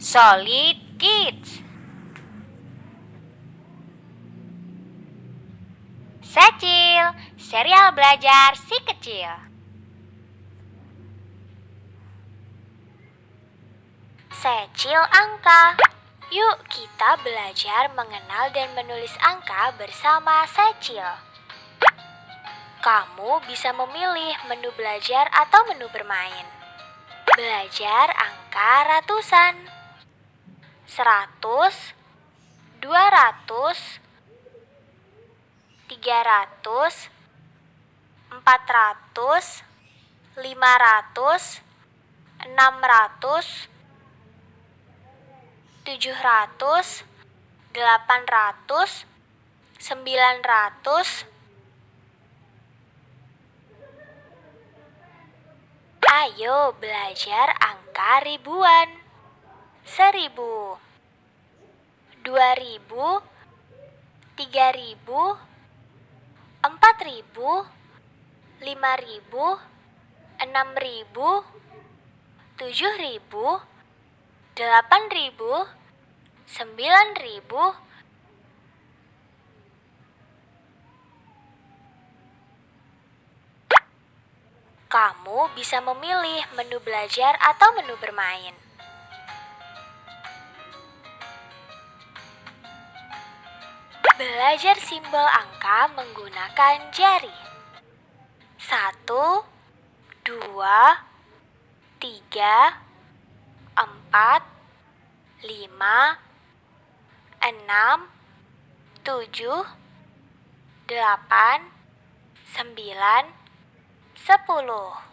Solid Kids. Secil, serial belajar si kecil. Secil angka. Yuk kita belajar mengenal dan menulis angka bersama Secil. Kamu bisa memilih menu belajar atau menu bermain. Belajar angka ratusan Seratus Dua ratus Tiga ratus Empat ratus Lima ratus Enam ratus tujuh ratus, delapan ratus, sembilan ratus. Ayo belajar angka ribuan. Seribu, dua ribu, tiga ribu, empat ribu, lima ribu, enam ribu, tujuh ribu, delapan ribu, sembilan ribu, Kamu bisa memilih menu belajar atau menu bermain. Belajar simbol angka menggunakan jari. 1 2 3 4 5 6 7 8 9 10